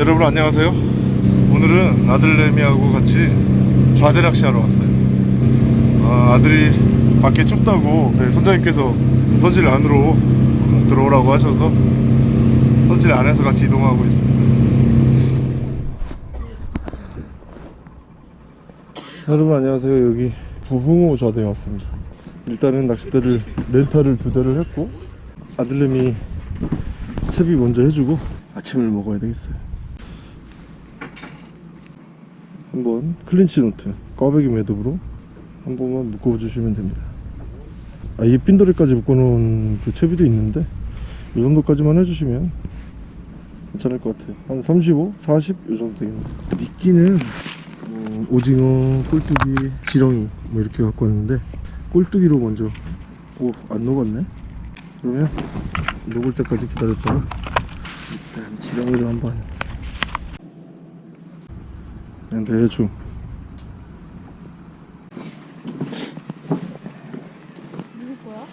여러분 안녕하세요. 오늘은 아들내미하고 같이 좌대 낚시 하러 왔어요. 아, 아들이 밖에 춥다고 네, 선장님께서 선실 안으로 들어오라고 하셔서 선실 안에서 같이 이동하고 있습니다. 여러분 안녕하세요. 여기 부흥호 좌대에 왔습니다. 일단은 낚싯대를 렌탈을 두 대를 했고 아들내미 채비 먼저 해주고 아침을 먹어야 되겠어요 한번 clinch knot 꽈배기 매듭으로 한 번만 묶어 주시면 됩니다. 아, 이 핀도래까지 묶어놓은 그 채비도 있는데 이 정도까지만 해주시면 괜찮을 것 같아요. 한 35, 40 이 정도 되겠네요. 미끼는 어, 오징어, 꼴뚜기, 지렁이 뭐 이렇게 갖고 왔는데 꼴뚜기로 먼저 오 안 녹았네? 그러면 녹을 때까지 기다렸다가 일단 지렁이로 한번 그냥 대충 누구 거야?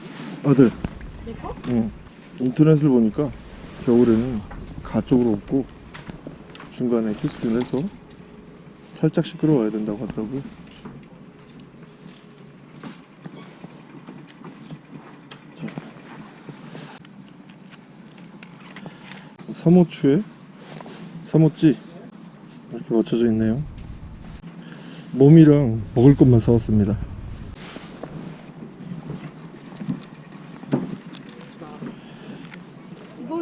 아들 내 거? 응. 인터넷을 보니까 겨울에는 가 쪽으로 없고 중간에 캐스팅을 해서 살짝 시끄러워야 된다고 하더라고요 자. 삼호추에 삼호찌 이렇게 맞춰져 있네요 몸이랑 먹을 것만 사왔습니다 이거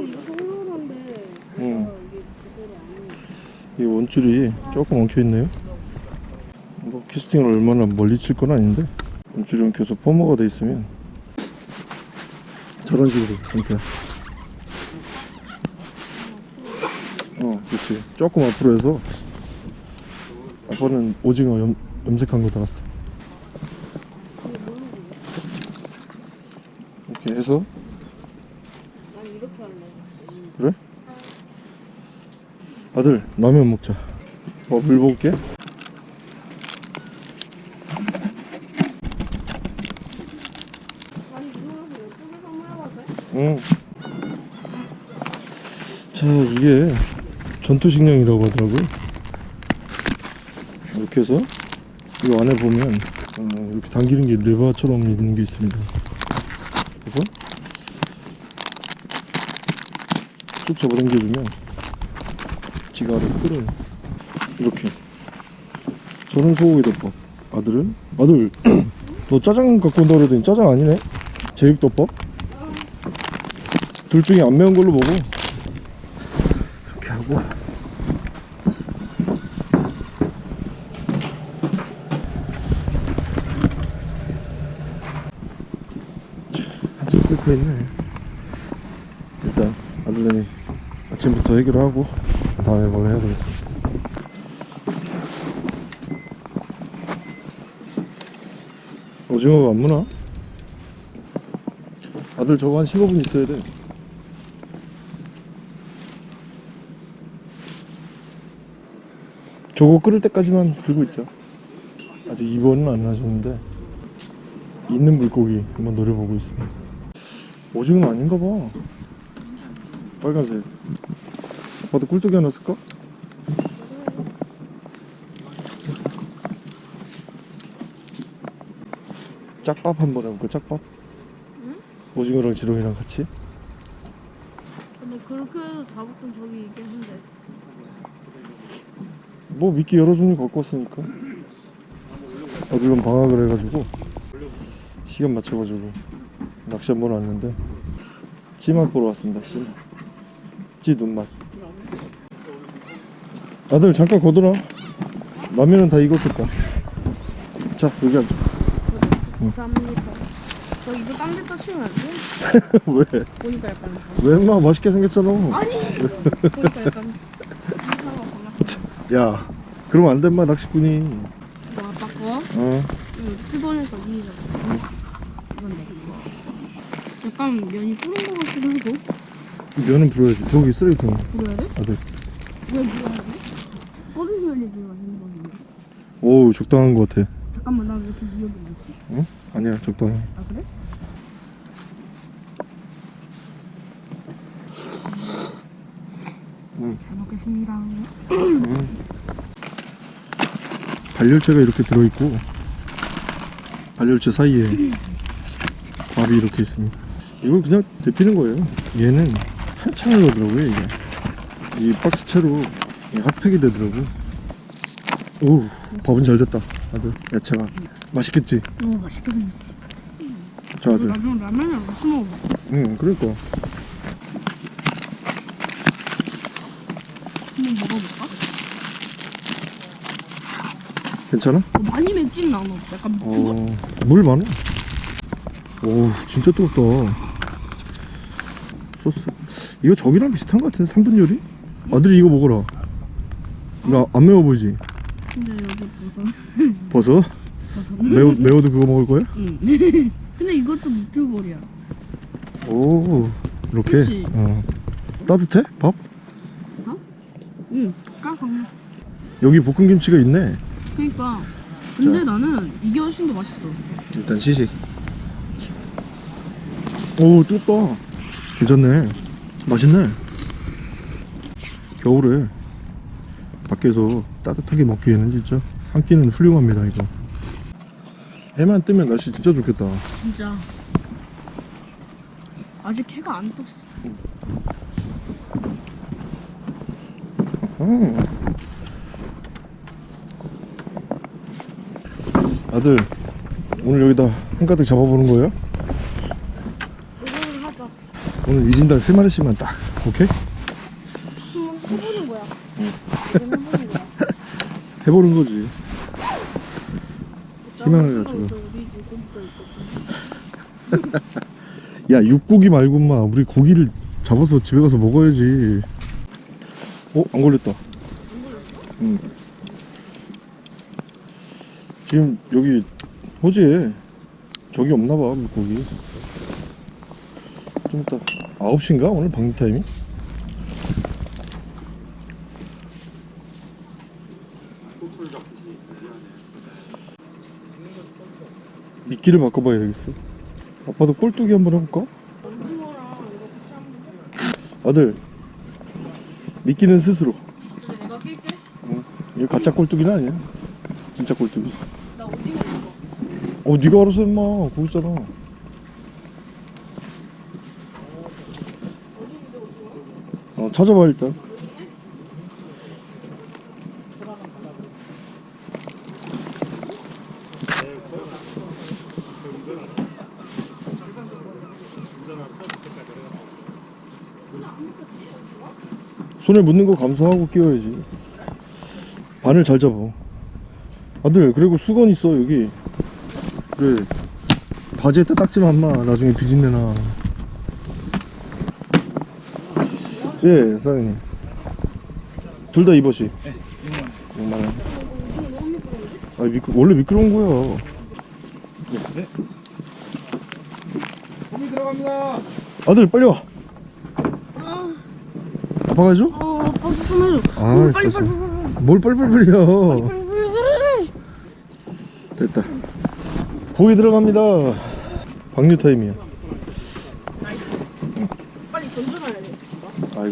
응. 해. 이 원줄이 조금 엉켜 있네요. 뭐 캐스팅을 얼마나 멀리 칠 건 아닌데 원줄은 계속 펌머가 돼 있으면 저런 식으로 상태. 어, 그렇지. 조금 앞으로 해서 아빠는 오징어 염, 염색한 거 달았어. 이렇게 해서. 그래? 아들 라면 먹자 어, 물 먹을게? 응. 자 이게 전투식량이라고 하더라고요 이렇게 해서 이 안에 보면 어, 이렇게 당기는 게 레바처럼 있는 게 있습니다. 그래서 쭉 잡아당겨주면 지가 알아서 끌어요. 이렇게. 저는 소고기 덮밥. 아들은? 아들. 너 짜장 갖고 온다 그러더니 짜장 아니네. 제육덮밥? 둘 중에 안 매운 걸로 먹어 이렇게 하고 한참 끓고 있네 일단 아들내미 아침부터 해결하고 다음에 뭘 해야 되겠습니다 오징어가 안 무나? 아들 저거 한 15분 있어야 돼. 저거 끓을 때까지만 들고 있자. 아직 입원은 안 하셨는데 있는 물고기 한번 노려보고 있습니다. 오징어는 아닌가 봐 빨간색 아빠도 꿀떡이 하나 쓸까? 짝밥 한번 해볼까 짝밥? 응? 오징어랑 지렁이랑 같이 근데 그렇게 해서 잡았던 적이 있긴 한데. 뭐 미끼 여러 종류 갖고 왔으니까 어디론 방학을 해가지고 시간 맞춰가지고 낚시 한번 왔는데 찌맛 보러 왔습니다 찌맛 찌 눈맛 아들 잠깐 거들어 라면은 다 익었겠다 자 여기 앉아 감사합니다. 저 이거 딴 데다 치면 안 돼? 왜? 보니까 약간. 왜 인마 맛있게 생겼잖아 아니! 보니까 약간. 야 그러면 안돼 인마 낚시꾼이 뭐 아빠 거? 어 이거 뜯어내서 니가. 이건데. 약간 면이 뿌른 거 같기도 하고. 면은 불어야지 저기 쓰레기통 불어야 돼? 아들 왜 불어야 돼? 뿌린 면이 들어가는 거는데. 오우 적당한 것 같아 잠깐만 나왜 이렇게 위험해 있지? 응? 아니야 적당해 아 그래? 응. 잘 먹겠습니다. 발열체가 이렇게 들어있고 발열체 사이에 밥이 이렇게 있습니다 이걸 그냥 데피는 거예요 얘는 한창을 넣더라고요 이게 이 박스채로 이 핫팩이 되더라고 오 밥은 잘 됐다 아들 야채가 맛있겠지? 너무 맛있게 생겼어. 자 아들 나중에 라면을 같이 먹어. 응 그러니까 한번 먹어볼까? 괜찮아? 어, 많이 맵진 않아. 약간 어, 물 많아. 오, 진짜 뜨겁다. 소스. 이거 저기랑 비슷한 것 같은데, 3분 요리? 아들이 이거 먹어라. 이거 안 매워 보이지? 근데 여기 버섯. 버섯? 매워, 매워도 그거 먹을 거야? 응. 근데 이것도 무튜버리야. 오, 이렇게? 그치? 어. 따뜻해? 밥? 응. 까방. 여기 볶음김치가 있네. 그러니까. 근데 나는 이게 훨씬 더 맛있어. 일단 시식. 오, 뜨겁다. 괜찮네. 맛있네. 겨울에 밖에서 따뜻하게 먹기에는 진짜 한 끼는 훌륭합니다, 이거. 해만 뜨면 날씨 진짜 좋겠다. 진짜. 아직 해가 안 떴어. 음. 아들, 오늘 여기다 한가득 잡아보는 거예요? 오늘 이진달 세 마리씩만 딱, 오케이? 해보는 거야. 해보는 거야. 해보는 거지. 희망을 가지고. 야 육고기 말고 마 우리 고기를 잡아서 집에 가서 먹어야지 어? 안 걸렸다 응. 지금 여기 호지에 저기 없나봐 물고기 좀 이따 9시인가 오늘 방류 타임이? 미끼를 바꿔봐야 되겠어 아빠도 꼴뚜기 한번 해볼까? 아들 미끼는 스스로 내가 낄게. 이거 가짜 꼴뚜기는 아니야 진짜 꼴뚜기 나 오징어. 어 네가 알아서 임마 거기 있잖아 어 찾아봐 일단 손에 묻는 거 감수하고 끼워야지. 바늘 잘 잡아. 아들 그리고 수건 있어 여기. 그래. 바지에다 닦지 마. 나중에 비린내 나 예, 사장님. 둘다 입어시. 네, 6만 원. 아, 미끄, 원래 미끄러운 거야. 고기 들어갑니다. 아들, 빨리 와. 아빠가 해줘? 어, 박수 좀 해줘. 아, 오, 빨리. 빨리 빨리 빨리. 뭘 빨리. 됐다. 고기 들어갑니다. 방류 타임이야. 빨리 던져놔야 돼.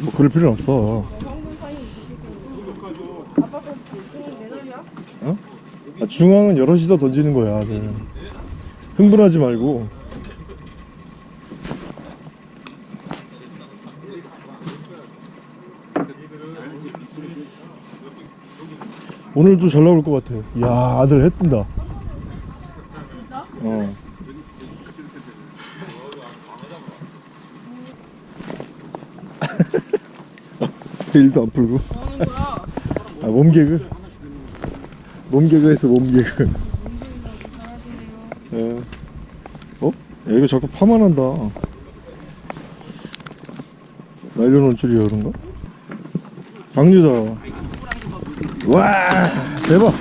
아이고, 그럴 필요는 없어. 그냥 내 날이야? 아, 중앙은 여럿이서 던지는 거야. 아들. 흥분하지 말고. 오늘도 잘 나올 것 같아. 야 아들 해 뜬다. 진짜? 어. 일도 안 풀고. 아, 몸개그. 몸개그 했어, 몸개그. 예. 어? 야, 이거 자꾸 파만 한다. 날려놓은 줄이야, 그런가? 방류다. 와, 대박.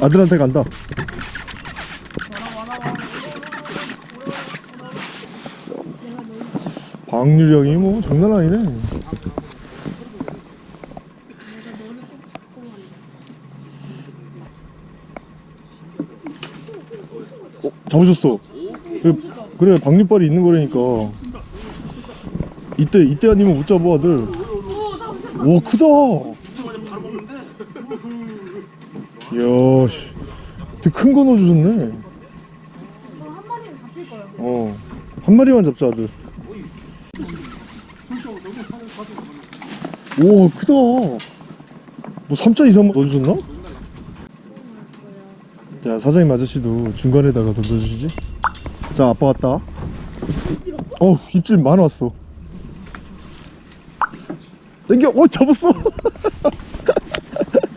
아들한테 간다. 방류량이 뭐 장난 아니네. 어, 잡으셨어. 그, 그래, 방류발이 있는 거라니까. 이때, 이때 아니면 못 잡아, 아들. 와 크다 이야 큰거 넣어주셨네 그럼 한 마리만 잡자 아들 오 크다 뭐 3자 이상 넣어주셨나? 야 사장님 아저씨도 중간에다가 던져주시지? 자 아빠 왔다. 어우 입질 많이 왔어. 땡겨 어 잡았어.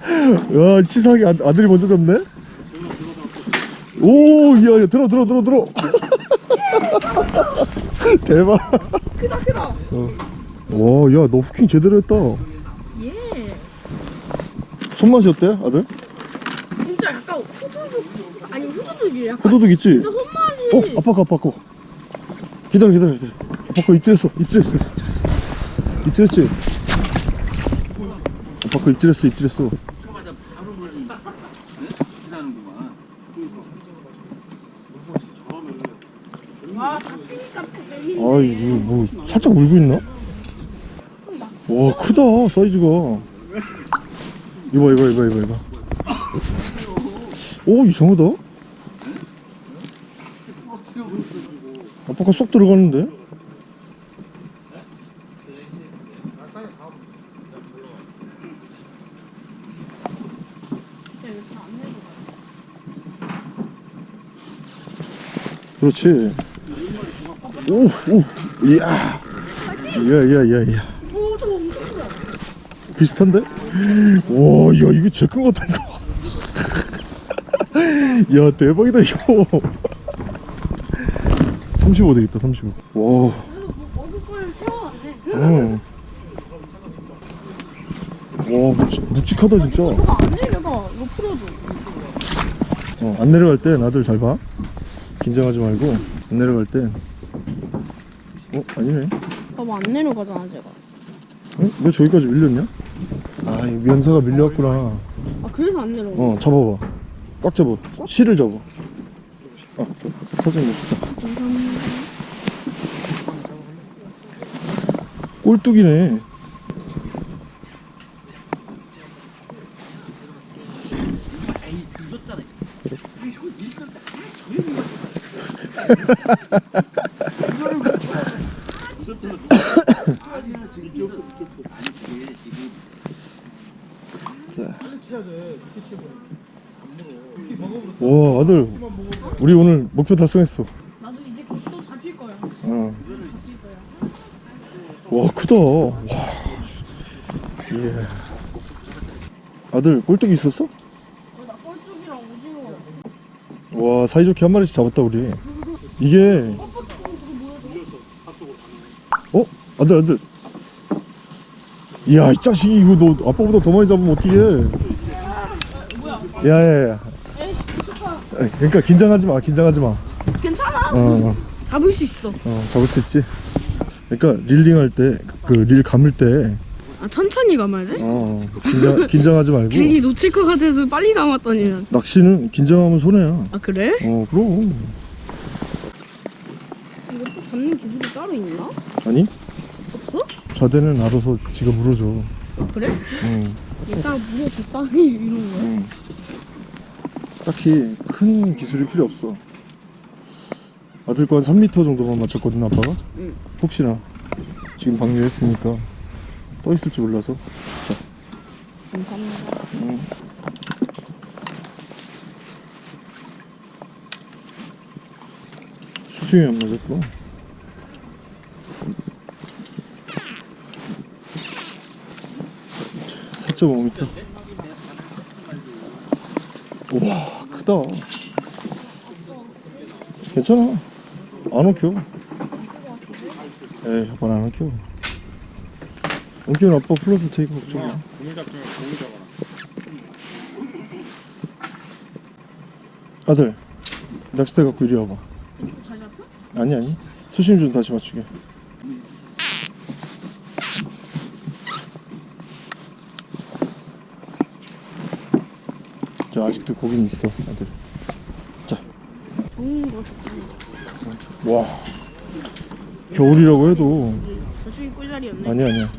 야 치사하게 아, 아들이 먼저 잡네? 오야 야, 들어 들어 들어 들어. 대박. 크다 크다. 와야 너 후킹 제대로 했다. 예. 손맛이 어때 아들? 진짜 약간 후두둑 약간 호도둑 있지? 진짜 손맛이. 어 아빠 거 아빠 거 기다려 기다려 기다려 아빠 거 입질했어 입질했어 입질했어 입질했지? 아빠 거 입질했어 입질했어 재밌네. 아 이거 뭐 살짝 물고 있나? 와 크다 사이즈가 이봐 이봐 이봐 이봐 이봐 오 이상하다 아빠가 쏙 들어가는데 그렇지 오 오 이야 이야 이야 이야 이야 오 저거 엄청 크다. 비슷한데? 와, 야, 이거 제일 큰것 같다, 이거. 야, 대박이다, 이거. 35 되겠다, 35. 와. 어. 와, 묵직, 묵직 하다, 진짜. 저거 안 내려가. 이거 풀어줘. 어, 안 내려갈 땐 아들 잘 봐. 긴장하지 말고, 안 내려갈 땐. 어, 아니네. 봐봐 안 내려가잖아 제가. 어? 왜 저기까지 밀렸냐? 아, 이 면사가 밀려왔구나. 아 그래서 안 내려가. 어, 잡아봐. 꽉 잡아. 실을 잡아. 어, 사진. 감사합니다. 꼴뚜기네. 와 아들. 우리 오늘 목표 달성했어 나도 이제 또 잡힐 거야. 어. 잡힐 거야. 와 크다 와 예. 아들 꼴뚜기 있었어? 어. 와 사이좋게 한 마리씩 잡았다 우리 이게 어? 아들 아들 이야 이 자식이 이거 너 아빠보다 더 많이 잡으면 어떡해 야야야. 그러니까 긴장하지 마 긴장하지 마 괜찮아. 어, 잡을 수 있어. 어 잡을 수 있지 그러니까 릴링 할때 그릴 감을 때 아 천천히 감아야 돼? 어, 긴장, 긴장하지 말고 괜히 놓칠 것 같아서 빨리 감았더니. 낚시는 긴장하면 손해야 아 그래? 어 그럼 이거 또 잡는 기술이 따로 있나? 아니 없어? 좌대는 알아서 지가 물어줘 아 그래? 응. 얘가 물어줬다니 이런 거야? 응. 딱히 큰 기술이 필요 없어. 아들 거한 3m 정도만 맞췄거든 아빠가. 응. 혹시나 지금 방류했으니까 떠 있을지 몰라서. 감사합니다. 응. 수심이 안 맞았고. (4.5m) 우와 크다 괜찮아 안 엉켜 에이 아빠는 안 엉켜 엉키면 아빠 풀어줄 테니까 걱정 마 아들 낚싯대 갖고 이리 와봐. 잘 잡혀? 아니 아니. 수심 좀 다시 맞추게. 저 아직도 고긴 있어 아들. 좋은 거 좋지. 와 겨울이라고 해도 저쪽이 꿀자리였네. 아니야 아니야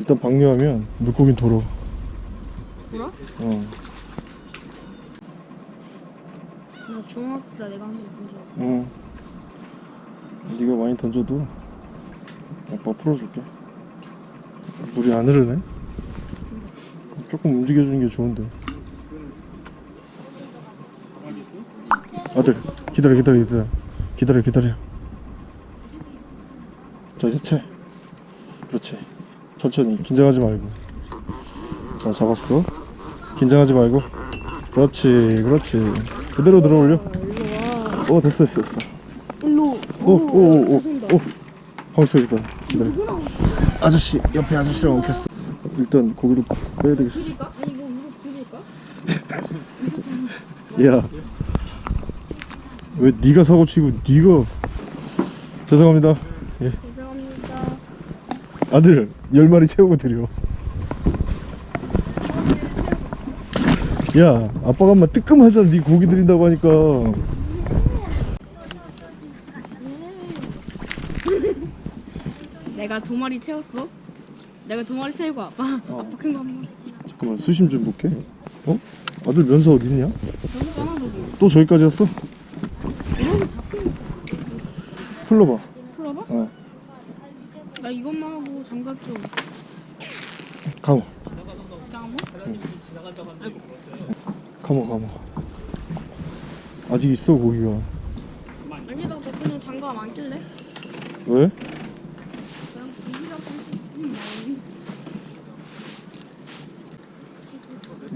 일단 방류하면 물고긴 돌아 돌아? 어나 중학교 때 내가 한번 던져. 응. 네가 많이 던져도 아빠 풀어줄게. 물이 안 흐르네. 조금 움직여주는 게 좋은데. 아들 기다려 기다려 기다려 기다려 기다려. 자 이제 채. 그렇지. 천천히 긴장하지 말고. 자 잡았어. 긴장하지 말고. 그렇지 그렇지. 그대로 들어 올려. 일로 와. 어 됐어 됐어 됐어. 일로. 오오오오. 오. 가만있어 기다려 기다려 아저씨 옆에 아저씨랑 엉켰어 일단 고기를 빼야 되겠어? 야왜 네가 사고 치고 네가 죄송합니다 예. 아들 열 마리 채우고 드려 야 아빠가 엄마 뜨끔하잖아 네 고기 드린다고 하니까 내가 두 마리 채웠어. 내가 두 마리 채우고 아빠 아빠 큰 거한 마리. 잠깐만 수심 좀 볼게 어? 아들 면서 어디 있냐? 저기 있잖아 저기. 또 저기까지 왔어? 풀러봐. 어 나 이것만 하고 장갑 좀. 강호 장어? 감어 감어 아직 있어 고기가 아니다 너 그냥 장갑 안 낄래? 왜?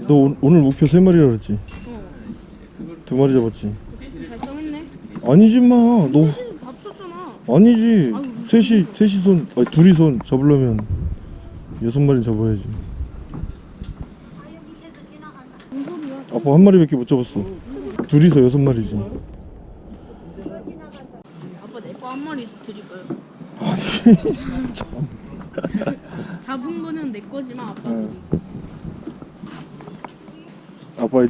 너 오, 오늘 목표 세 마리라 그랬지? 어 두 마리 잡았지? 달성했네. 아니지 마 너 다 쳤잖아. 아니지 아유. 셋이 셋이 손 아니 둘이 손 잡으려면 여섯 마리 잡아야지? 아빠 한 마리밖에 못 잡았어 둘이서 여섯 마리지 아빠 내 거 한 마리 드릴까요? 아니 참 잡은 거는 내 거지만 아빠 응. 드리. 아빠의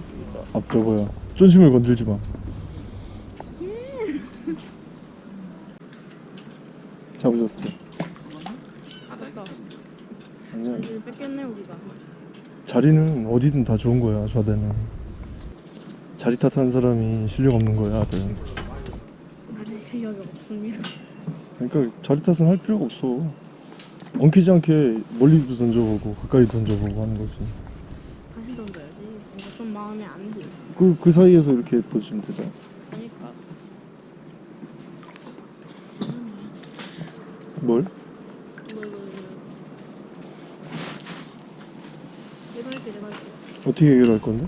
앞 저거야 쫀심을 건들지 마 잡으셨어 이제 뺏겼네 우리가. 자리는 어디든 다 좋은 거야 좌대는 자리 탓하는 사람이 실력 없는 거야 아들 아직 실력이 없습니다. 그러니까 자리 탓은 할 필요가 없어 엉키지 않게 멀리도 던져보고 가까이 던져보고 하는 거지 다시 던져야지. 이거 좀 마음에 안 들. 그, 그 사이에서 이렇게 던지면 되잖아 그러니까 뭘? 이거 이거 이거. 내가 할게 내가 할게. 어떻게 해결할 건데?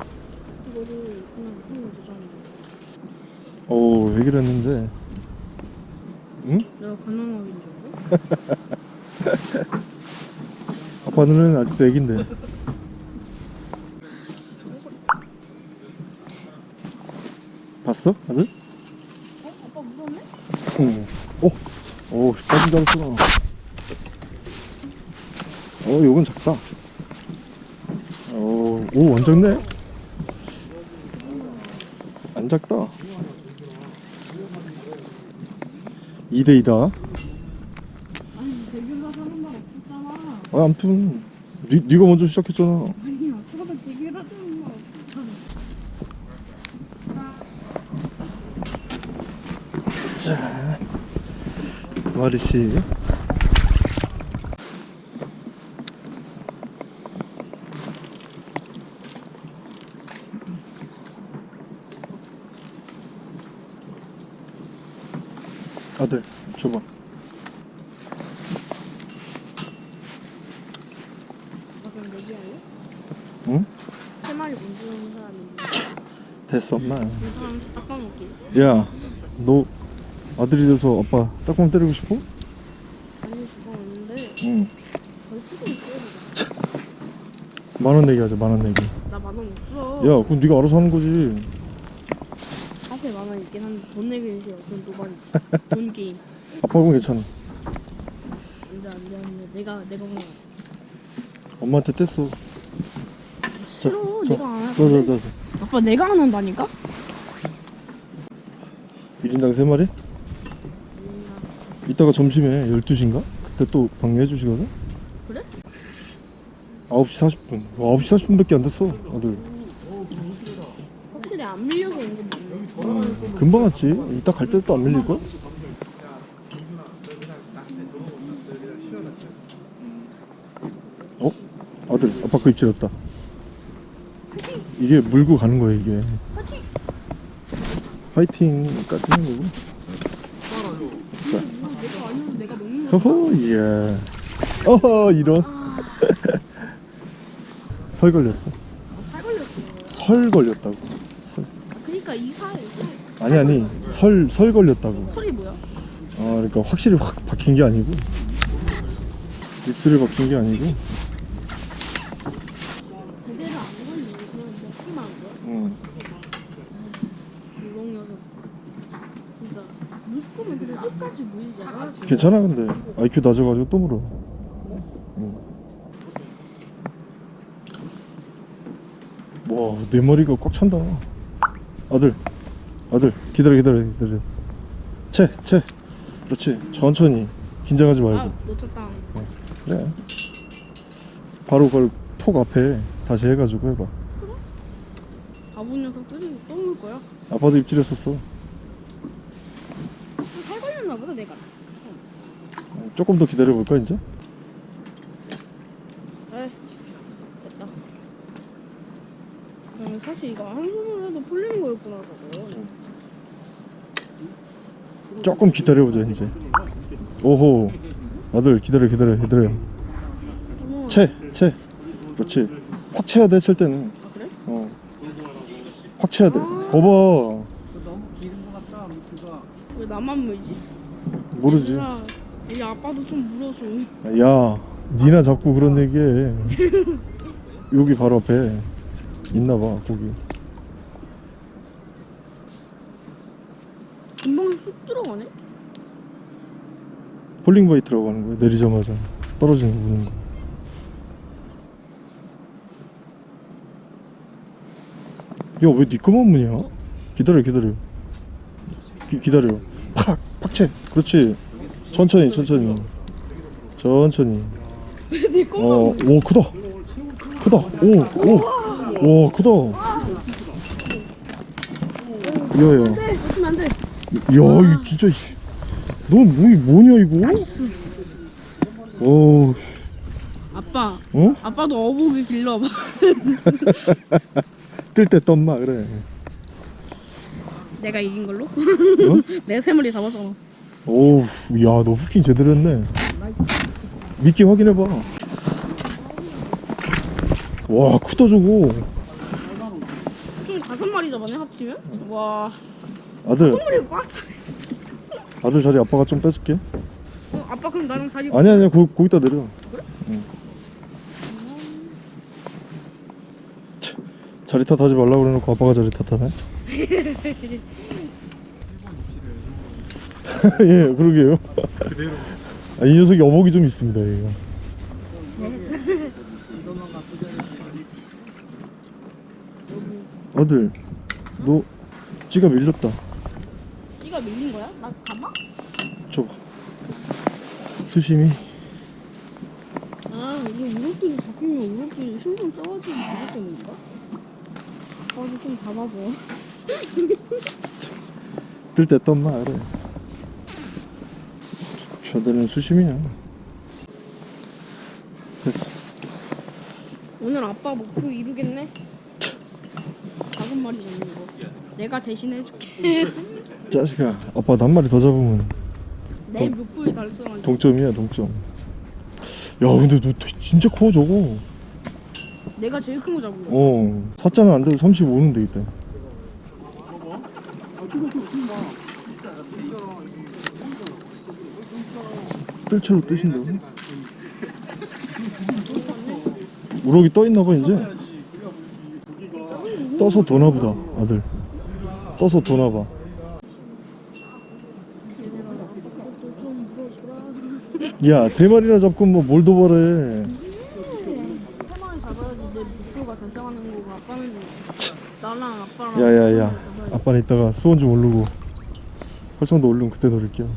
이거를 그냥 하면 되잖아. 어 해결했는데 응? 내가 가난하긴 줄 알아? 아빠 눈에는 아직도 애긴데 봤어? 아들? 어? 아빠 무섭네? 응. 어? 줄 알았구나 어 요건 작다. 어, 오 완전 네? 안 작다. 2대2다. 아니 대규가 사는 말 없었잖아. 아 아무튼 니, 니가 먼저 시작했잖아 아니 아빠가 대규라 사는 말 없었잖아. 자, 두 마리씩. 아들, 줘봐. 아? 응? 세 마리 주는 됐어, 엄마. 그 사람 닦아먹기. 야, 너 아들이 돼서 아빠 딱밤 때리고 싶어? 아니 그거 없는데 응. 벌칙은 있어야 만원 내기 하자, 만원 내기. 나 만 원 없어. 야, 그럼 네가 알아서 하는 거지. 사실 만원 있긴 한데 돈 내기는 싫어. 돈 도발이. 돈 게임. 아빠하고 괜찮아. 안돼 안돼 안돼. 내가 내가 그냥 엄마한테 뗐어. 싫어. 자, 내가 안 자. 아빠 내가 안 한다니까? 1인당 3마리? 이따가 점심에 12시인가? 그때 또 방해해 주시거든? 그래? 9시 40분 와 9시 40분밖에 안 됐어 아들 확실히 안 밀려서 온건 맞네. 금방 왔지 이따 갈때또안 밀릴걸? 어? 아들 아빠 그 입질했다 이게 물고 가는 거야 이게 파이팅까지는 뭐고 내가 허허 예 어허 이런 설 걸렸어 살 걸렸어. 설 걸렸다고 설. 아, 그니까 이사해. 아니 아니 설 설 걸렸다고 털이 뭐야? 아 그러니까 확실히 확 박힌 게 아니고 입술에 박힌 게 아니고 제대로 안 걸리네. 그냥 먹기만 한 거야? 응. 무long 녀석. 진짜 물고면 그냥 끝까지 물잖아. 괜찮아 근데. IQ 낮아가지고 또 물어. 응. 와내 머리가 꽉 찬다. 아들 아들 기다려 기다려 기다려. 채 채. 그렇지. 천천히. 긴장하지 말고. 아 놓쳤다. 그래. 바로 그걸 톡 앞에 다시 해가지고 해봐. 바보 녀석들이 똥물 거야. 아빠도 입질했었어 살 걸렸나 보다 내가. 조금 더 기다려볼까 이제? 에이 됐다. 나는 사실 이거 한 손으로 해도 풀리는 거였구나 저거. 조금 기다려보자 이제 오호 아들 기다려 기다려 기다려 어머. 채채 그렇지 확 채야 돼 칠 때는 아 그래? 어확 채야 돼 거봐 왜 나만 물지? 모르지 이 아빠도 좀 물어줘. 야 니나 자꾸 그런 얘기해 여기 바로 앞에 있나봐 거기 금방 쑥 들어가네? 폴링바이트라고 하는 거야 내리자마자 떨어지는 거 보는 거 야, 왜니 거만 무냐? 기다려, 기다려. 기, 기다려. 팍! 팍채! 그렇지. 천천히, 천천히. 천천히. 어, 오, 크다! 크다! 오, 오! 와, 크다! 야, 야. 진짜. 씨. 너 뭐, 뭐냐, 이거? 오, 아빠, 어? 아빠도 어복이 길러봐. 뜰 때 떴마, 그래. 내가 이긴 걸로? 내 새머리 잡았잖아. 오우 야너 후킹 제대로 했네. 미끼 확인해봐. 와 크다 저거 총 다섯 마리 잡았네, 합치면? 와, 아들. 다섯 마리가 꽉 차네, 진짜. 아들 자리 아빠가 좀 뺏을게. 어, 아빠 그럼 나랑 자리 아니 아니야 거, 거기다 내려. 응. 차, 자리 탓하지 말라고 그래놓고 아빠가 자리 탓하네 예 그러게요 아, 이 녀석이 어복이 좀 있습니다 얘가 아들 너 찌가 밀렸다 찌가 밀린 거야? 나 가봐? 줘봐 수심이 아, 이게 우럭들이 잡히면 우럭들이 신경 써가지고 무섭다는 건가? 아빠도 좀 잡아줘. 뜰때 떴나 그래 저들은 수심이야 됐어 오늘 아빠 목표 이루겠네? 다섯 마리 잡는 거. 내가 대신 해줄게. 짜식아 아빠 한 마리 더 잡으면 내 목표에 달성한 동점이야 동점 야 근데 너 되- 진짜 커 저거 내가 제일 큰 거 잡은 거야. 어 사자는 안 돼도 35는 되겠다 뜰채로 뜨신다고? 우럭이 떠있나봐 이제. 떠서 도나보다 아들. 떠서 도나봐. 야 세 마리나 잡고 뭐 뭘 도발해 야야야. 아빠는 이따가 수원 좀 오르고 활성도 오르면 그때 노릴게요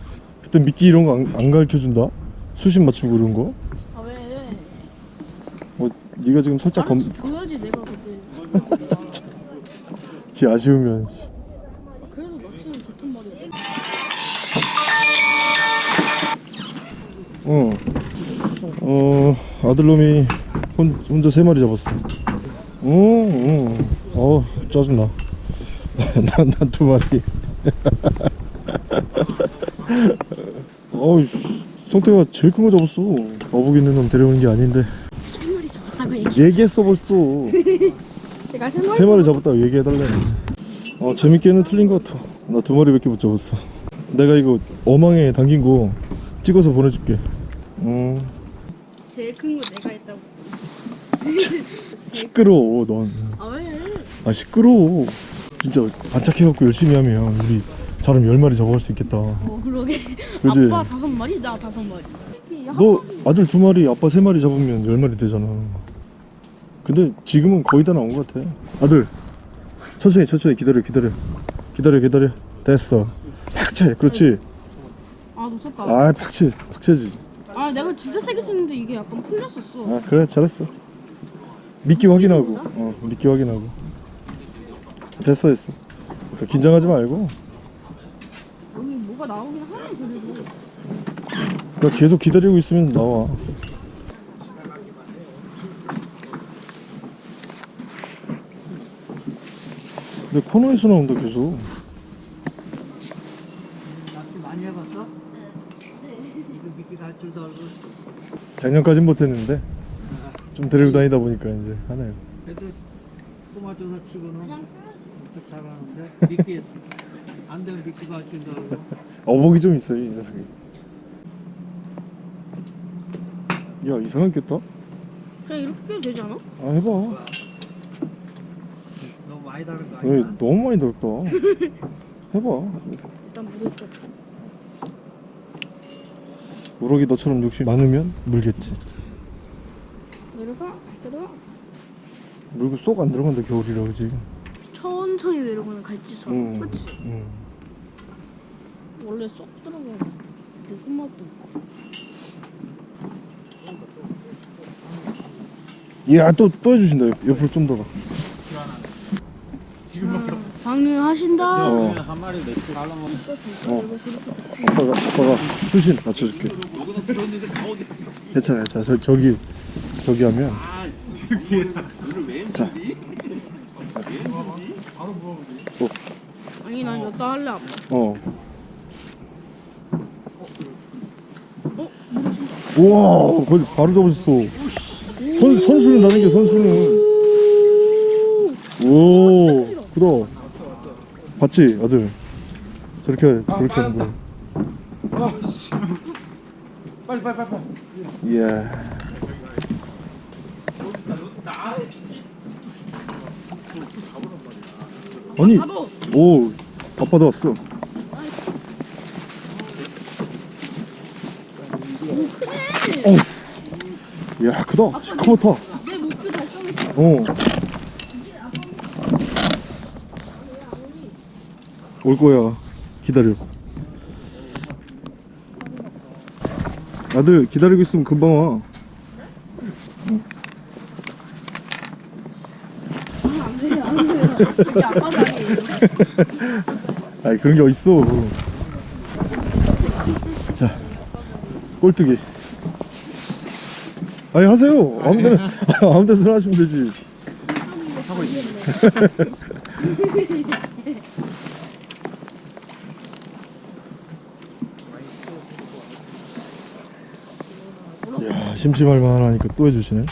그때 미끼 이런 거안 가르쳐준다? 수심 맞추고 그런 거? 아 왜? 네가 지금 살짝 검, 줘야지 내가 그때. 지 아쉬우면 씨. 그래도 낚시는 좋단 말이야. 어, 어 아들놈이 혼, 혼자 세 마리 잡았어. 어, 어, 어 짜증나. 난난 두 마리. 어이, 성태가 제일 큰 거 잡았어. 어복 있는 놈 데려오는 게 아닌데. 세 마리 잡았다고 얘기. 얘기했어 벌써. 내가 세 마리. 세 마리 잡았다고 얘기해달래. 어 재밌게는 틀린 것 같아. 나 두 마리밖에 못 잡았어. 내가 이거 어망에 담긴 거 찍어서 보내줄게. 음. 제일 큰 거 내가 했다고. 시끄러워 넌. 아 왜? 아 시끄러워. 진짜 반짝해갖고 열심히 하면 우리 사람 열 마리 잡아갈 수 있겠다. 어 그러게. 그지? 아빠 다섯 마리, 나 다섯 마리. 야, 너 아들 두 마리, 아빠 세 마리 잡으면 열 마리 되잖아. 근데 지금은 거의 다 나온 것 같아. 아들, 천천히 천천히 기다려 기다려 기다려 기다려. 됐어. 팍채, 그렇지. 아 놓쳤다. 아 팍채, 팍채지. 아 내가 진짜 세게 쳤는데 이게 약간 풀렸었어. 아 그래 잘했어. 미끼 확인하고, 어 미끼 확인하고. 됐어 됐어. 그러니까 긴장하지 말고. 뭐가 나오긴 하네 그래도. 그러니까 계속 기다리고 있으면 나와. 근데 코너에서 나온다 계속. 낚시 많이 해봤어? 이거 미끼 갈 줄도 알고 작년까진 못했는데 좀 데리고 다니다 보니까 이제 하네요. 그래도 꼬마줘서 치고는 엄청 잘하는데 미끼 안 되면 미끼 갈 줄도 알고 어복이 좀 있어요 이 녀석이. 야 이상하게 꼈다. 그냥 이렇게 껴도 되지 않아? 아 해봐. 너무 많이 다른 거왜 아니야? 너무 많이 넓다. 해봐. 일단 물을게. 우럭이 너처럼 욕심 많으면 물겠지. 내려가, 내려가. 물고 쏙 안 들어간다 겨울이라 그지. 천천히 내려가는 갈치처럼. 응. 그치? 응. 원래 쏙 들어가. 내 손맛도 있고. 이야 또 또 해주신다. 옆으로 좀 더 가. 아, 방류 하신다. 어. 한 마리 내치 가려면 어. 아빠가 아빠가 수신 맞춰줄게. 괜찮아, 괜찮아. 저, 저기 저기 하면. 자, 아니 난 여따 할래 아빠. 어. 어? 물으신다. 우와, 거의 바로 잡으셨어. 선 선수는 나는 게 선수는. 오, 크다. 봤지, 아들. 저렇게 저렇게 하는 거. 빨리 빨리 빨리 이야. 아니, 바보. 오, 아빠도 왔어. 어. 크다. 시커멓다. 내 목표 달성했어. 어. 올 거야. 기다려. 아들 기다리고 있으면 금방 와. 아이 그런 게 어딨어. 자, 꼴뚜기. 아니 하세요. 아무 데나 아무 데나 하시면 되지. 야 심심할 만 하니까 또 해주시네.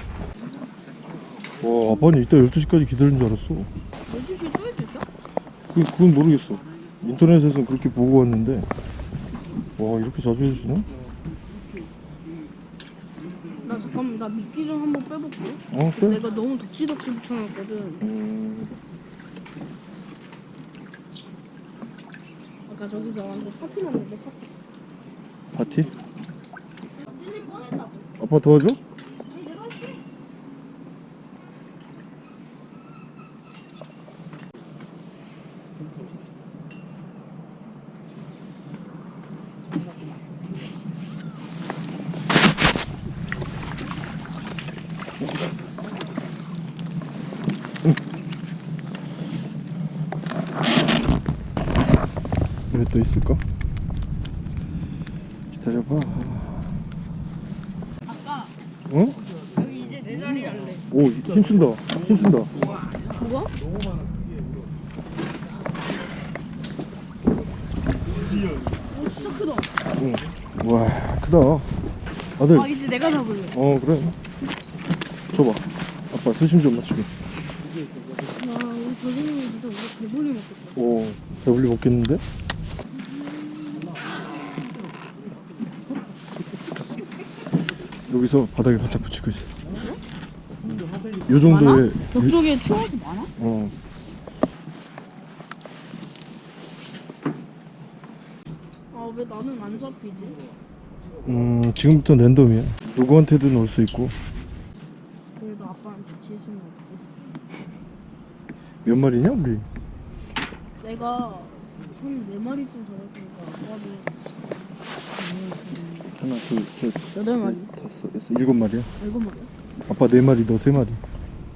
와 아빠는 이따 12시까지 기다리는 줄 알았어. 12시 또 해주셔? 그, 그건 모르겠어. 인터넷에서는 그렇게 보고 왔는데, 와, 이렇게 자주 해주시나? 나 미끼 좀 한번 빼볼게. 어, 그래? 내가 너무 덕지덕지 붙여놨거든. 음, 아까 저기서 완전 파티 났는데 파티. 파티? 아빠 도와줘? 왜 또 있을까? 기다려봐. 아까 어? 여기 이제 내 자리 할래. 오, 힘쓴다. 힘쓴다. 뭐가? 오 진짜 크다. 응. 와, 크다. 아들. 아 이제 내가 잡을래. 어, 그래. 줘봐. 아빠 수심 좀 맞추게. 와 우리 조진이 진짜 우리 배불리 먹겠다. 오, 배불리 먹겠는데? 여기서 바닥에 바짝 붙이고 있어. 요 정도의 유- 저쪽에 추워서 많아? 어. 아 왜 나는 안 잡히지? 음, 지금부터 랜덤이야. 누구한테도 넣을 수 있고 그래도 아빠한테 질 수는 없지. 몇 마리냐 우리? 내가 한 네 마리쯤 잡았으니까 아빠도 하나, 둘, 셋, 여덟 마리. 넷, 다섯, 여섯, 일곱 마리야. 일곱 마리야? 아빠 네 마리, 너 세 마리.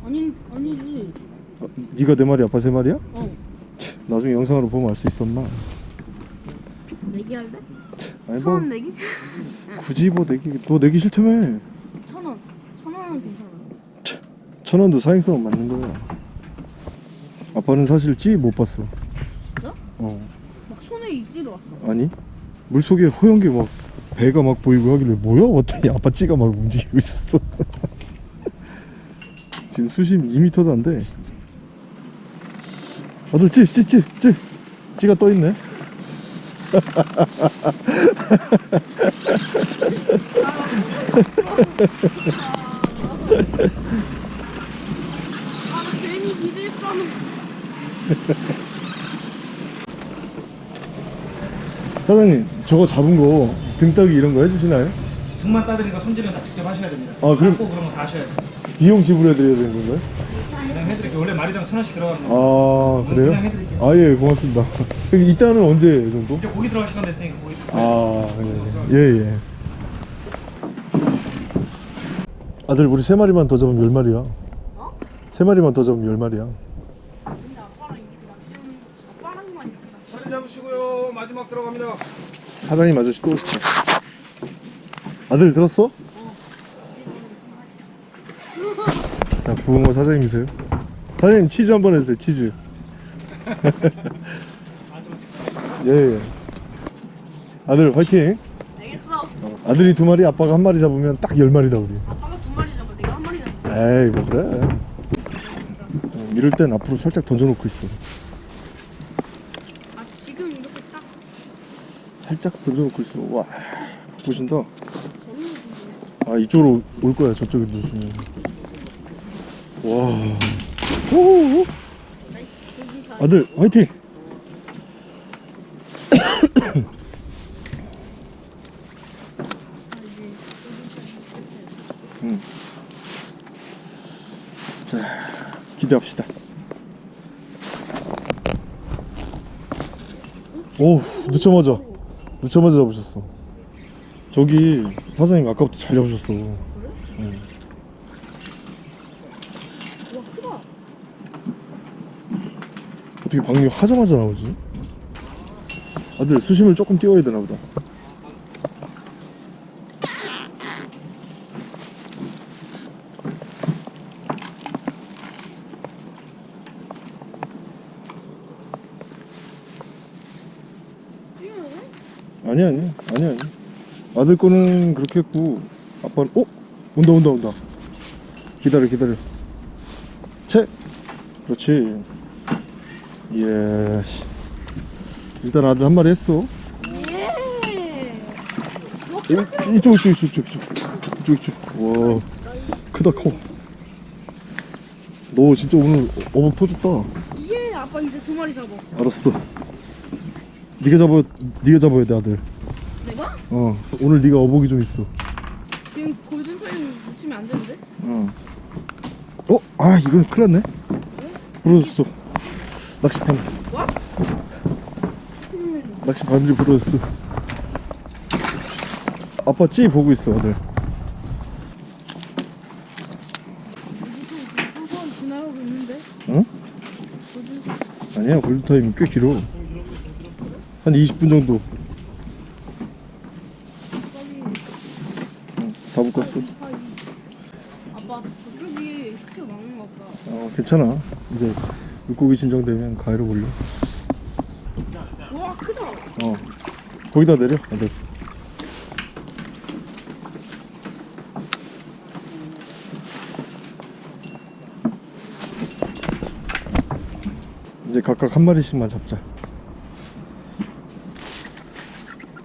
아니 아니지. 아, 네가 네 마리, 아빠 세 마리야? 어 치, 나중에 영상으로 보면 알수 엄마. 내기 할래? 아니 천뭐원 내기? 굳이 뭐 내기, 너 내기 싫다며. 천 원. 천 원은 괜찮아. 천 원도 사행성은 맞는 거야. 아빠는 사실 찌 못 봤어. 진짜? 어, 막 손에 익지도 왔어. 아니 물 속에 허연 게막 배가 막 보이고 하길래 뭐야? 봤더니 아빠 찌가 막 움직이고 있었어. 지금 수심 2m도 안 돼. 아들 찌, 찌, 찌, 찌. 찌가 떠 있네. 아나 괜히 기대했잖아. 사장님, 저거 잡은 거 등따기 이런 거 해주시나요? 등만 따드리니까 손질은 다 직접 하셔야 됩니다. 아, 그럼- 고 그런 거 다 하셔야 돼요. 비용 지불해드려야 되는 건가요? 그냥 해드릴게요. 원래 마리당 천 원씩 들어가는 거. 아, 그래요? 그냥 해드릴게요. 아, 예, 고맙습니다. 그럼 이따는 언제 정도? 이제 고기 들어갈 시간 됐으니까 고기. 아, 예, 예. 아들, 우리 세 마리만 더 잡으면 열 마리야. 어? 세 마리만 더 잡으면 열 마리야. 근데 아빠랑 이렇게 낚시하는 거 아빠랑만 이렇게 낚시. 자리 잡으시고요. 마지막 들어갑니다. 사장님 아저씨 또 오시죠. 아들, 들었어? 자, 부흥호 사장님이세요. 사장님, 치즈 한번 해주세요, 치즈. 예, 예. 아들, 화이팅! 알겠어. 아들이 두 마리, 아빠가 한 마리 잡으면 딱 열 마리다, 우리. 아빠가 두 마리 잡아. 내가 한 마리 잡아. 에이 뭐 그래 어, 이럴 땐 앞으로 살짝 던져놓고 있어 아 지금 이렇게 딱 살짝 던져놓고 있어. 와 보신다. 아 이쪽으로 올 거야 저쪽에 누시면. 와. 오, 여기 가. 아들 화이팅! 응. 자 기대합시다. 오 늦자마자 늦자마자 잡으셨어 저기 사장님 아까부터 잘 잡으셨어 와 크다. 어떻게 방류 하자마자 나오지? 아들 수심을 조금 띄워야 되나 보다 뛰어야 돼? 아니 아니 아니 아니 아들 거는 그렇게 했고 아빠 어? 온다 온다 온다. 기다려 기다려. 채! 그렇지. 예. 일단 아들 한 마리 했어. 예. 이- 이쪽 이쪽 이쪽 이쪽. 이쪽 이쪽. 와. 크다 커 너 진짜 오늘 어묵 터졌다. 예. 아빠 이제 두 마리 잡아. 알았어. 네가 잡아 네가 잡아야 돼 아들. 내가? 어 오늘 네가 어복이 좀 있어 지금 골든 타임 놓치면 안 되는데? 어. 어? 아 이건 큰일 났네 부러졌어 낚시판 와? 낚시 바늘이 부러졌어 아빠 찌 보고 있어 한번 지나가고 있는데? 응? 아니야 골든타임이 꽤 길어 한 20분 정도 응, 다 묶었어 아빠 저쪽이 스킬 많은 것 같다. 어 괜찮아. 이제 물고기 진정되면 가위로 올려 와 크다. 어. 거기다 내려 아들. 이제 각각 한 마리씩만 잡자.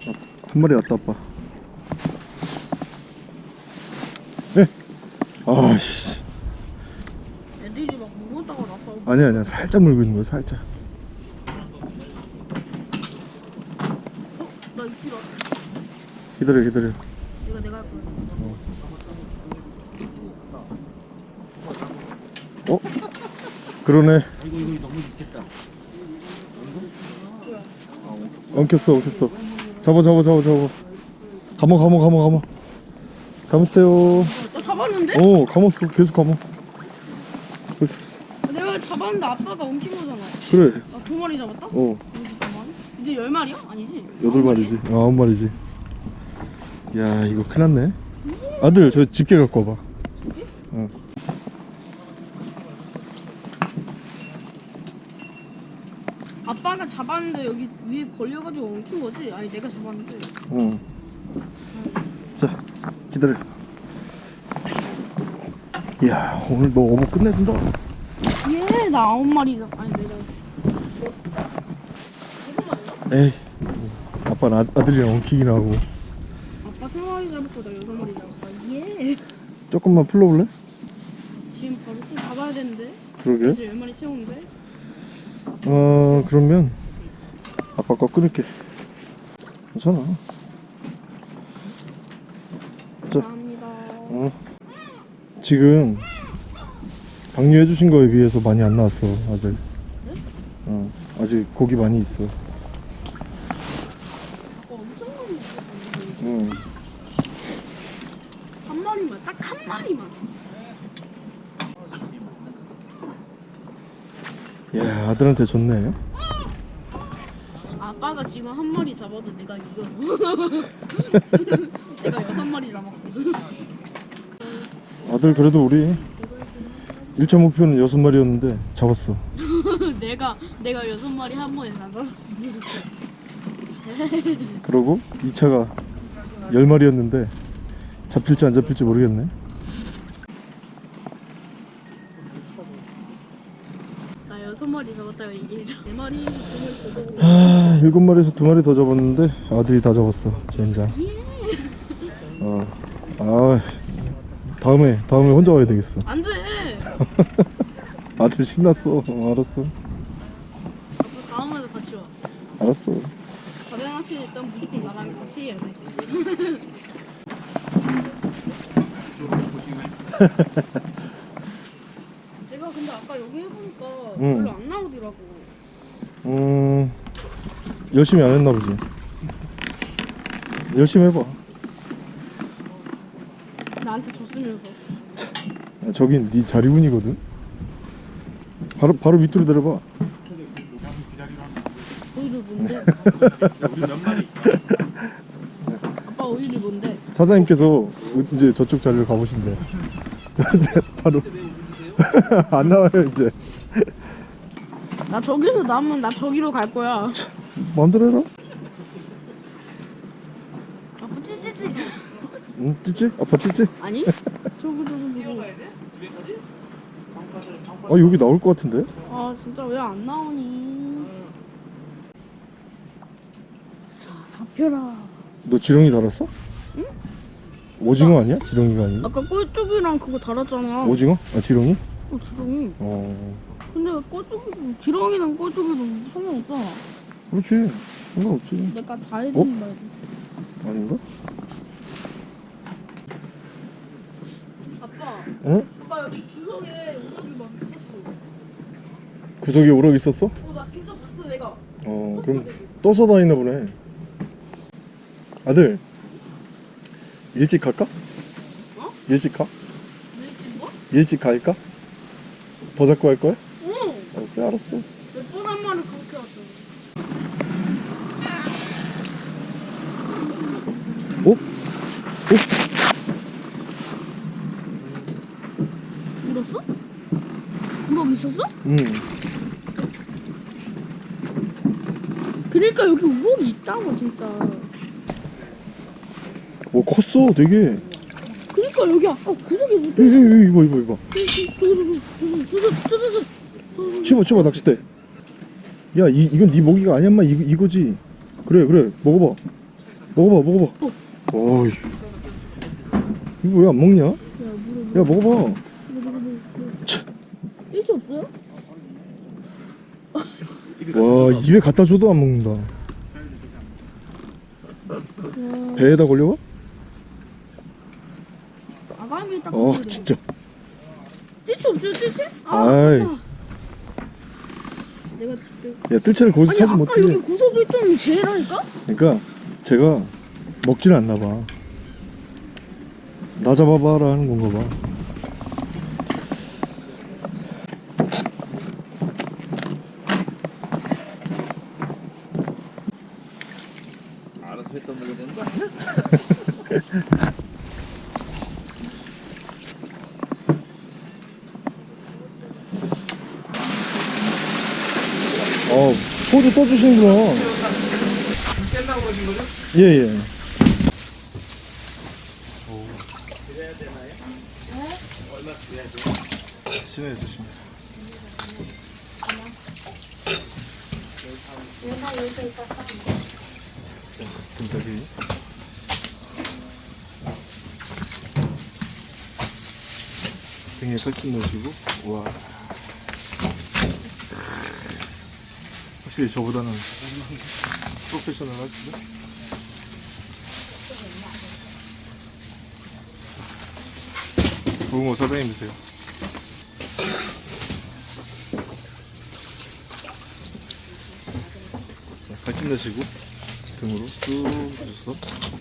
어, 한 마리 왔다 아빠. 네. 아씨 애들이 막 물었다가 나서 아니야 아니야 살짝 물고 있는 거야 살짝 어? 나. 기다려 기다려 이거 내가 할 거야. 어? 그러네 이거 이거 너무 좋겠다. 엉켰어 엉켰어 잡아 잡아 잡아 잡아 감어 감어 감어 감어 감으세요 나 잡았는데? 어 감았어 계속 감어. 내가 잡았는데 아빠가 엉킨 거잖아. 그래 나두 마리 잡았다? 어. 이제 열 마리야? 아니지? 여덟 마리지 어, 아홉 마리지 야 이거 큰일 났네 아들 저 집게 갖고 와봐 어. 아빠가 잡았는데 여기 위에 걸려가지고 엉킨 거지? 아니 내가 잡았는데. 응. 자 기다려 이야 오늘 너 어묵 끝내준다 예, 나 아홉 마리 잡. 아니 내가. 에이 아빠는 아, 아들이랑 엉키긴 하고 아빠 세 마리 잡았고 나 여섯 마리 잡았다. 예. 조금만 풀러볼래? 지금 바로 좀 잡아야 되는데. 그러게 이제 열 마리 채우는데. 어 그러면 아빠 거 끊을게 괜찮아 자. 감사합니다. 어. 지금 방류해 주신 거에 비해서 많이 안 나왔어 아들 어 아직 고기 많이 있어 아까 엄청 많이 있었는데. 응. 한 마리만, 딱 한 마리만. 야 아들한테 좋네 아빠가 지금 한 마리 잡아도 내가 이거. 내가 여섯 마리 잡았거든. 아들 그래도 우리 1차 목표는 여섯 마리였는데 잡았어 내가 내가 여섯 마리 한 번에 다 잡았어. 그러고 2차가 10마리였는데 잡힐지 안 잡힐지 모르겠네 나 여섯 마리 잡았다고 얘기해줘. 네 마리, 두 마리 더 잡고. 아, 7마리에서 2마리 더 잡았는데 아들이 다 잡았어 젠장 어. 아 다음에 다음에 혼자 와야 되겠어 안 돼. 아들 신났어 어, 알았어 다음에도 같이 와. 알았어 바다 낚시 일단 무조건 나랑 같이 해야 돼. 내가 근데 아까 여기 해보니까 응. 별로 안 나오더라고. 음 열심히 안 했나 보지 열심히 해봐 나한테 줬으면서. 아, 저긴 네 자리운이거든 바로 바로 밑으로 내려봐 오일이 뭔데? 아빠 오일이 뭔데? 사장님께서 이제 저쪽 자리로 가보신대 저 이제 바로 안 나와요 이제 나 저기서 나면 나 저기로 갈 거야. 마음대로 해라 아빠 찌찌찌. 응 찌찌? 아빠 찌찌? 아니? 저기 저기 저기. 아 여기 나올 것 같은데? 아 진짜 왜 안 나오니? 자 사표라. 너 지렁이 달았어? 응? 오징어 아니야? 지렁이가 아니고? 아까 꼴뚜기랑 그거 달았잖아. 오징어? 아 지렁이? 어 지렁이. 어 근데 꼴뚜기 지렁이랑 꼴뚜기도 상관없잖아. 그렇지 상관없지 내가 다 해주는 말고. 아닌가? 아빠. 응? 아까 여기 구석에 우럭이 막 있었어. 구석에 우럭 있었어? 어나 진짜 봤어 내가. 어 그럼 떠서 다니나 보네 아들 일찍 갈까? 어? 일찍 가? 왜 지금 뭐? 일찍 갈까? 더 잡고 할 거야? 네, 알았어. 몇 번한 마리 그렇게 왔어. 어? 어? 울었어? 우럭 있었어? 응. 그러니까 여기 우럭이 있다고 진짜. 오 컸어 되게. 그러니까 여기 아까 구석에 뭐 못 에이 이봐 이봐 이봐. 치마 치마 낚싯대. 야 이, 이건 네 먹이가 아니야 인마. 이, 이거지. 그래 그래. 먹어봐. 먹어봐 먹어봐. 어. 어이. 이거 왜 안 먹냐? 야, 야 먹어봐. 입에 갖다 줘도 안 먹는다. 와, 배에다 걸려봐? 아가미 딱. 어. 진짜. 일치 없어요 일치? 아. 아까. 내가 야, 뜰채를 거기서 아니 찾으면 아까 어떡해. 여기 구석에 있던 쟤라니까? 그러니까 제가 먹질 않나 봐. 나 잡아봐라 하는 건가 봐. 어, 소주 떠주시는구나. 예, 예. 살찐 넣으시고, 와. 확실히 저보다는 프로페셔널 하시죠? 부흥호 사장님 드세요. 자, 살찐 내시고 등으로 쭉 해서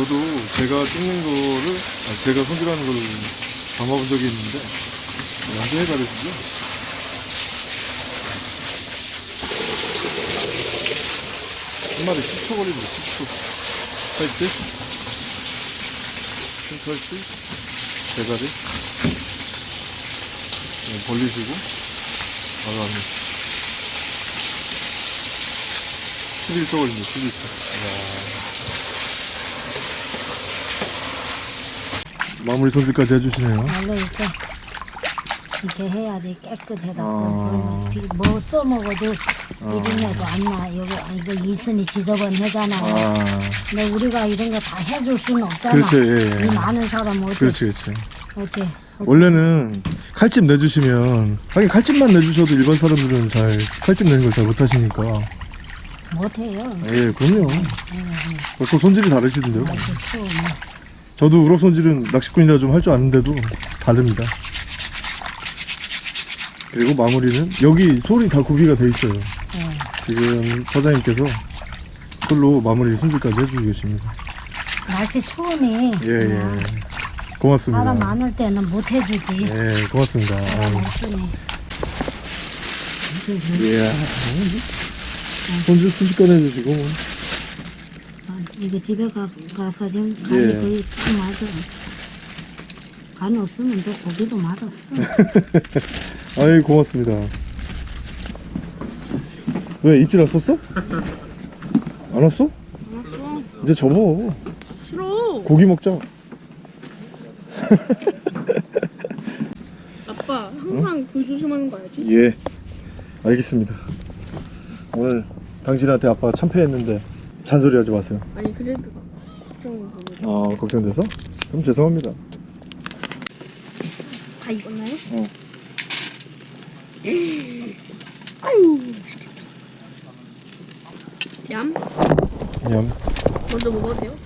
저도 제가 찍는 거를 아, 제가 손질하는 걸 담아본 적이 있는데 완전히 다르시죠? 한 마리 10초 걸립니다 10초. 살치 살치 대가리? 네, 벌리시고. 나가면 11초 걸립니다 11초 마무리 손질까지 해주시네요 원래 이렇게 이렇게 해야지 깨끗해갖고 아. 비- 뭐 써먹어도 비린내도 안 나. 여기 아, 이거 있으니 지저분하잖아. 아 근데 우리가 이런 거 다 해줄 수는 없잖아. 그렇죠 예, 이 예. 많은 사람 어째 그렇지 그렇지 어째 원래는 칼집 내주시면 하긴 칼집만 내주셔도 일반 사람들은 잘 칼집 내는 걸 잘 못하시니까 못해요. 예 그럼요 벌써 손질이 다르시던데요 아주 추워. 저도 우럭 손질은 낚시꾼이라 좀 할 줄 아는데도 다릅니다. 그리고 마무리는 여기 솔이 다 구비가 돼 있어요. 예. 지금 사장님께서 솔로 마무리 손질까지 해주고 계십니다. 날씨 추우니 예, 예. 고맙습니다. 사람 많을 때는 못 해주지. 예, 고맙습니다. 없으니. 예. 손질 순식간에 해주시고. 이거 집에 가, 가서 좀 간이 예. 거의 딱 맞아. 간이 없으면 또 고기도 맛없어. 아이, 고맙습니다. 왜 입질 왔었어? 안 왔어? 알았어. 이제 접어. 싫어. 고기 먹자. 아빠 항상 그 조심하는 거 알지? 예, 알겠습니다. 오늘 당신한테 아빠가 참패했는데 잔소리 하지 마세요. 아니 그래도 걱정됩니다. 아 걱정돼서? 그럼 죄송합니다 다 익었나요? 어. 아유. 얌. 냠 먼저 먹어도 돼요?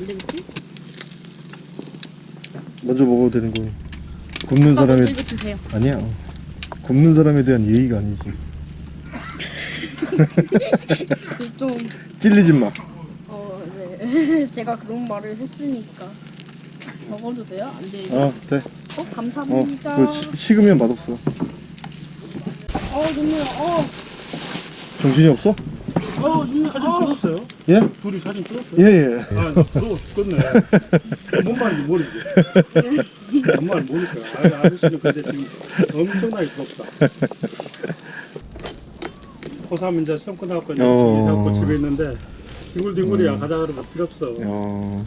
안 되겠지? 먼저 먹어도 되는 거 굽는 드세요. 아니야 굽는 사람에 대한 예의가 아니지 좀, 찔리지 마 어, 네. 제가 그런 말을 했으니까. 먹어도 돼요? 안 돼요? 아, 돼. 어, 어, 감사합니다. 그 시- 식으면 맛없어. 어, 눈물, 어, 정신이 없어? 어, 눈물, 사진 어. 찍었어요? 예? 둘이 사진 찍었어요? 예, 예. 아, 너 죽겠네. 뭔 말인지 모르지. 뭔 말인지 모르니까. 아, 아저씨는 근데 지금 엄청나게 부럽다. 고3 이제 시험 끝나고 이제 어. 집에 있는데 뒹굴뒹굴이야. 가자 그러면 필요 없어. 어,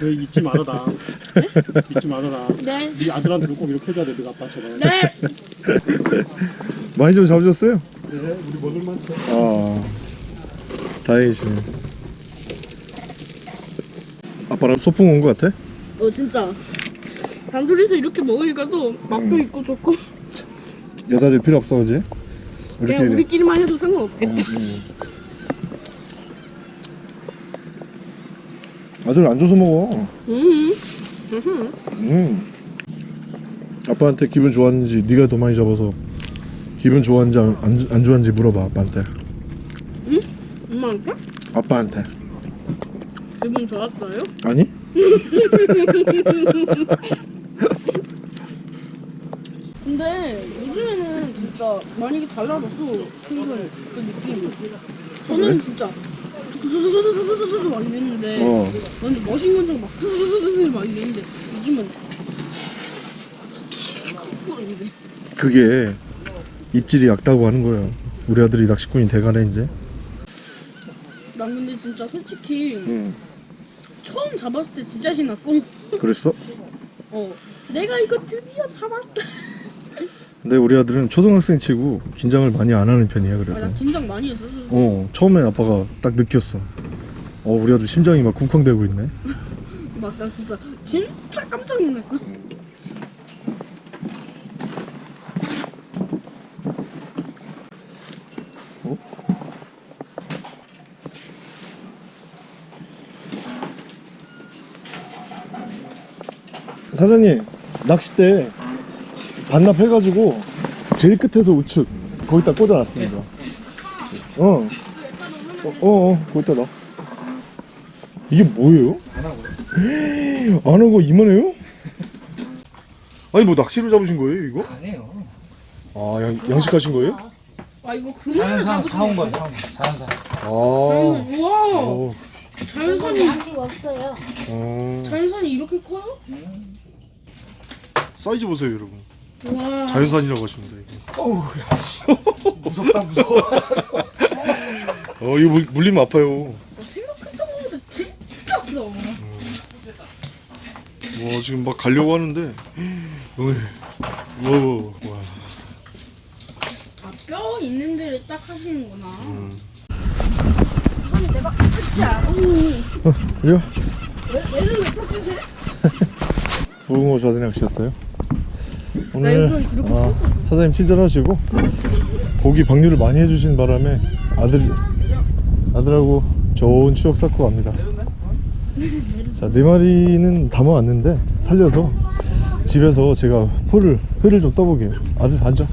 너 잊지 말아라. 잊지 말아라. 네. 네 아들한테 꼭 이렇게 해줘야 돼, 네가 아빠처럼. 네. 많이 좀 잡으셨어요? 네, 우리 먹을 만큼. 아, 다행이시네. 아빠랑 소풍 온 것 같아? 어, 진짜. 단둘이서 이렇게 먹으니까 또 맛도 음. 있고 좋고. 여자들 필요 없어, 이렇게. 우리끼리만 해도 상관없겠다. 어, 음. 아들 안 줘서 먹어. 음. 음. 음. 아빠한테 기분 좋았는지 네가 더 많이 잡아서 기분 좋았는지 안, 안, 안 좋았는지 물어봐 아빠한테 엄마한테? 아빠한테 기분 좋았어요? 아니? 근데 요즘에는 진짜 많이 달라졌어. 친구는 그 느낌. 저는 진짜 두두두두두두두 막 이랬는데 어 완전 멋있는 척막 두두두두두 막 이랬는데 요즘은 막. 그게 입질이 얕다고 하는 거야 우리 아들이 낚시꾼이 돼가네 이제 난 근데 진짜 솔직히 응 처음 잡았을 때 진짜 신났어. 그랬어? 어. 내가 이거 드디어 잡았다. 근데 우리 아들은 초등학생 치고 긴장을 많이 안 하는 편이야 아, 나 그래도 긴장 많이 했어. 어 처음에 아빠가 딱 느꼈어 어 우리 아들 심장이 막 쿵쾅대고 있네 막 나 진짜 진짜 깜짝 놀랐어. 사장님 낚싯대 반납해가지고 제일 끝에서 우측 거기다 꽂아놨습니다 어. 어, 어, 어, 거기다 놔. 이게 뭐예요? 안 하고. 안 하고 이만해요? 아니 뭐 낚시로 잡으신 거예요 이거? 아니에요. 아 양, 양식하신 거예요? 아 이거 그림을 자연산 잡으신 사온 거예요? 거야, 자연산. 아, 자연산. 우와. 어, 자연산이 양식 없어요. 어. 자연산이 이렇게 커요? 사이즈 보세요 여러분 와. 자연산이라고 하십니다 이거 어우, 야, 씨. 무섭다, 무서워. 어 이거 물, 물리면 아파요 생각했던 것보다 진짜 크다. 와 지금 막 가려고 하는데 어이, 와, 와. 아, 뼈 있는 데를 딱 하시는구나. 음. 이건 내가 진짜 오. 이거 얘는 왜 뼈주세요? 부흥호 좌대 낚시였어요 나 오늘 아, 사장님 친절하시고 고기 방류를 많이 해주신 바람에 아들 아들하고 좋은 추억 쌓고 갑니다. 자, 네 마리는 담아왔는데 살려서 집에서 제가 포를 회를 좀 떠보게요. 아들 앉아.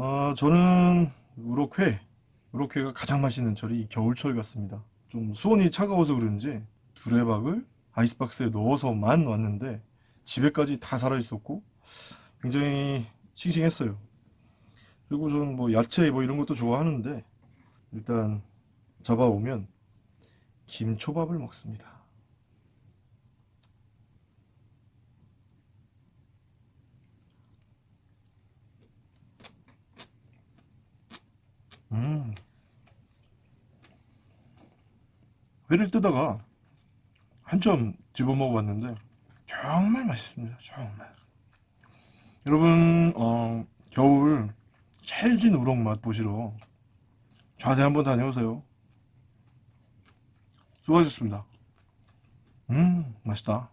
어, 저는 우럭회, 우럭회가 가장 맛있는 철이 이 겨울철 같습니다. 좀 수온이 차가워서 그런지 두레박을 아이스박스에 넣어서만 왔는데 집에까지 다 살아있었고 굉장히 싱싱했어요. 그리고 저는 뭐 야채 뭐 이런 것도 좋아하는데 일단 잡아오면 김초밥을 먹습니다. 음. 회를 뜨다가 한점 집어 먹어봤는데 정말 맛있습니다. 정말. 여러분 어, 겨울 찰진 우럭 맛 보시러 좌대 한번 다녀오세요. 수고하셨습니다. 음 맛있다.